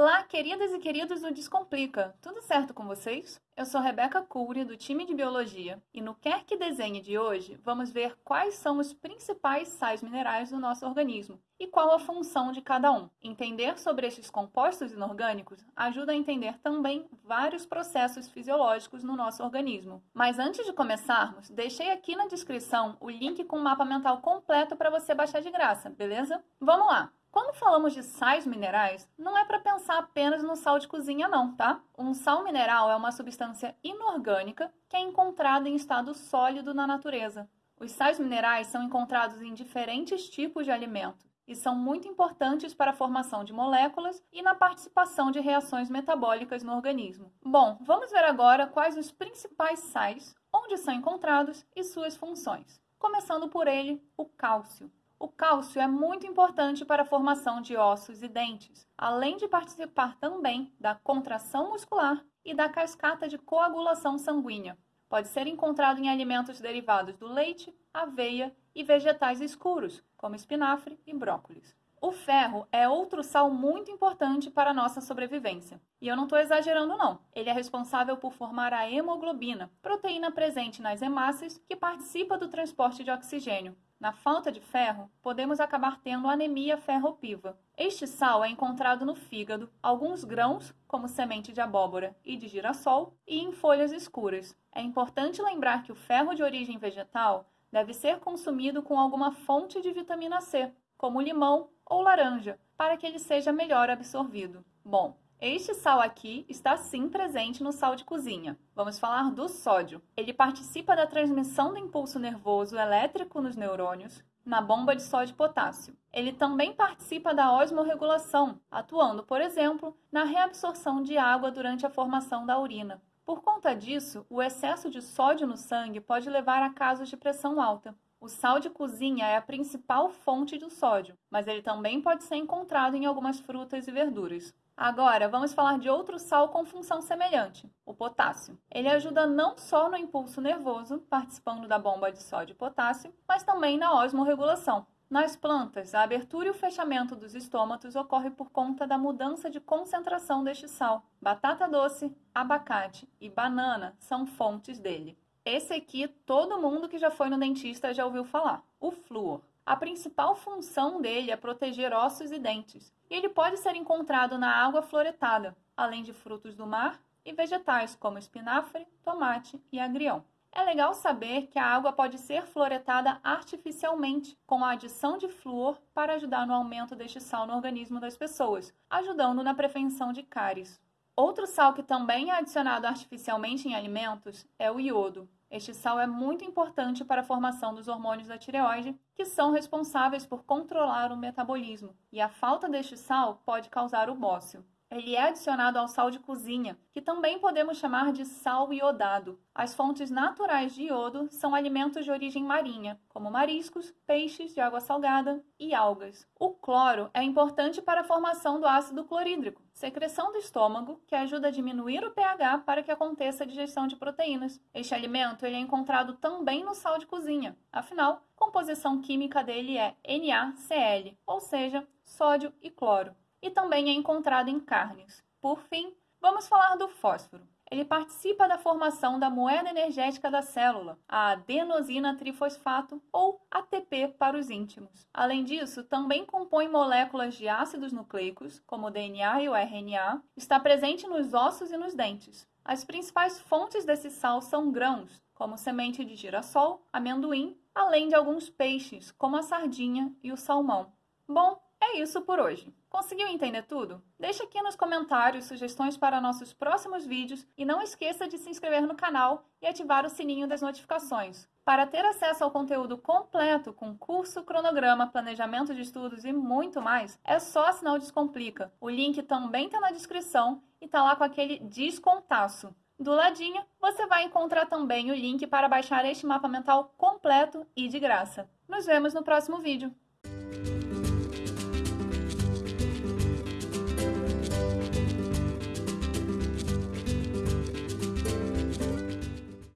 Olá, queridas e queridos do Descomplica! Tudo certo com vocês? Eu sou Rebeca Cury, do time de Biologia, e no Quer Que Desenhe de hoje vamos ver quais são os principais sais minerais do nosso organismo e qual a função de cada um. Entender sobre estes compostos inorgânicos ajuda a entender também vários processos fisiológicos no nosso organismo. Mas antes de começarmos, deixei aqui na descrição o link com o mapa mental completo para você baixar de graça, beleza? Vamos lá! Quando falamos de sais minerais, não é para pensar apenas no sal de cozinha não, tá? Um sal mineral é uma substância inorgânica que é encontrada em estado sólido na natureza. Os sais minerais são encontrados em diferentes tipos de alimentos e são muito importantes para a formação de moléculas e na participação de reações metabólicas no organismo. Bom, vamos ver agora quais os principais sais, onde são encontrados e suas funções. Começando por ele, o cálcio. O cálcio é muito importante para a formação de ossos e dentes, além de participar também da contração muscular e da cascata de coagulação sanguínea. Pode ser encontrado em alimentos derivados do leite, aveia e vegetais escuros, como espinafre e brócolis. O ferro é outro sal muito importante para a nossa sobrevivência. E eu não estou exagerando, não. Ele é responsável por formar a hemoglobina, proteína presente nas hemácias que participa do transporte de oxigênio, na falta de ferro, podemos acabar tendo anemia ferropiva. Este sal é encontrado no fígado, alguns grãos, como semente de abóbora e de girassol, e em folhas escuras. É importante lembrar que o ferro de origem vegetal deve ser consumido com alguma fonte de vitamina C, como limão ou laranja, para que ele seja melhor absorvido. Bom, este sal aqui está sim presente no sal de cozinha. Vamos falar do sódio. Ele participa da transmissão do impulso nervoso elétrico nos neurônios na bomba de sódio e potássio. Ele também participa da osmorregulação, atuando, por exemplo, na reabsorção de água durante a formação da urina. Por conta disso, o excesso de sódio no sangue pode levar a casos de pressão alta. O sal de cozinha é a principal fonte do sódio, mas ele também pode ser encontrado em algumas frutas e verduras. Agora, vamos falar de outro sal com função semelhante, o potássio. Ele ajuda não só no impulso nervoso, participando da bomba de sódio e potássio, mas também na osmorregulação. Nas plantas, a abertura e o fechamento dos estômatos ocorre por conta da mudança de concentração deste sal. Batata doce, abacate e banana são fontes dele. Esse aqui, todo mundo que já foi no dentista já ouviu falar, o flúor. A principal função dele é proteger ossos e dentes, e ele pode ser encontrado na água fluoretada, além de frutos do mar e vegetais como espinafre, tomate e agrião. É legal saber que a água pode ser fluoretada artificialmente, com a adição de flúor para ajudar no aumento deste sal no organismo das pessoas, ajudando na prevenção de cáries. Outro sal que também é adicionado artificialmente em alimentos é o iodo. Este sal é muito importante para a formação dos hormônios da tireoide, que são responsáveis por controlar o metabolismo, e a falta deste sal pode causar o bócio. Ele é adicionado ao sal de cozinha, que também podemos chamar de sal iodado. As fontes naturais de iodo são alimentos de origem marinha, como mariscos, peixes de água salgada e algas. O cloro é importante para a formação do ácido clorídrico, secreção do estômago, que ajuda a diminuir o pH para que aconteça a digestão de proteínas. Este alimento ele é encontrado também no sal de cozinha. Afinal, a composição química dele é NaCl, ou seja, sódio e cloro e também é encontrado em carnes. Por fim, vamos falar do fósforo. Ele participa da formação da moeda energética da célula, a adenosina trifosfato, ou ATP para os íntimos. Além disso, também compõe moléculas de ácidos nucleicos, como o DNA e o RNA, está presente nos ossos e nos dentes. As principais fontes desse sal são grãos, como semente de girassol, amendoim, além de alguns peixes, como a sardinha e o salmão. Bom, é isso por hoje. Conseguiu entender tudo? Deixe aqui nos comentários sugestões para nossos próximos vídeos e não esqueça de se inscrever no canal e ativar o sininho das notificações. Para ter acesso ao conteúdo completo com curso, cronograma, planejamento de estudos e muito mais, é só assinar o Descomplica. O link também está na descrição e está lá com aquele descontaço. Do ladinho, você vai encontrar também o link para baixar este mapa mental completo e de graça. Nos vemos no próximo vídeo.